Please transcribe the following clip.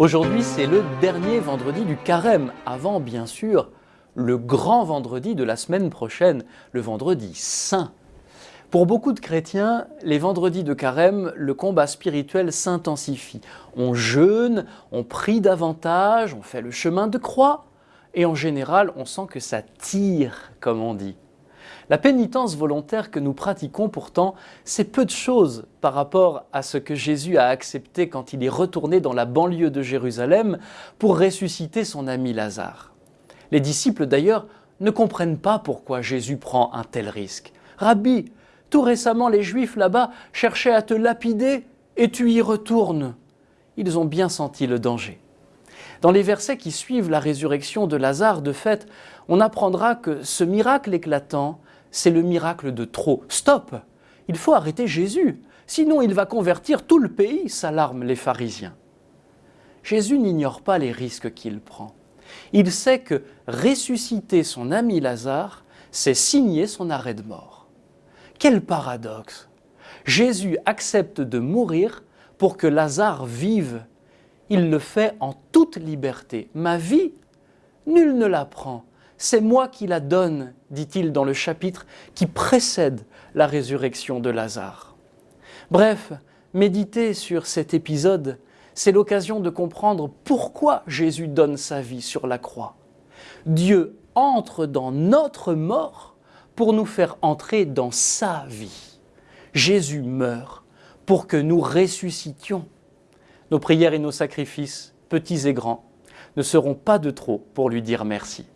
Aujourd'hui, c'est le dernier vendredi du carême, avant bien sûr le grand vendredi de la semaine prochaine, le vendredi saint. Pour beaucoup de chrétiens, les vendredis de carême, le combat spirituel s'intensifie. On jeûne, on prie davantage, on fait le chemin de croix, et en général, on sent que ça tire, comme on dit. La pénitence volontaire que nous pratiquons pourtant, c'est peu de choses par rapport à ce que Jésus a accepté quand il est retourné dans la banlieue de Jérusalem pour ressusciter son ami Lazare. Les disciples d'ailleurs ne comprennent pas pourquoi Jésus prend un tel risque. Rabbi, tout récemment les Juifs là-bas cherchaient à te lapider et tu y retournes. Ils ont bien senti le danger. Dans les versets qui suivent la résurrection de Lazare, de fait, on apprendra que ce miracle éclatant c'est le miracle de trop. Stop Il faut arrêter Jésus, sinon il va convertir tout le pays, s'alarment les pharisiens. Jésus n'ignore pas les risques qu'il prend. Il sait que ressusciter son ami Lazare, c'est signer son arrêt de mort. Quel paradoxe Jésus accepte de mourir pour que Lazare vive. Il le fait en toute liberté. Ma vie, nul ne la prend. C'est moi qui la donne, dit-il dans le chapitre qui précède la résurrection de Lazare. Bref, méditer sur cet épisode, c'est l'occasion de comprendre pourquoi Jésus donne sa vie sur la croix. Dieu entre dans notre mort pour nous faire entrer dans sa vie. Jésus meurt pour que nous ressuscitions. Nos prières et nos sacrifices, petits et grands, ne seront pas de trop pour lui dire merci.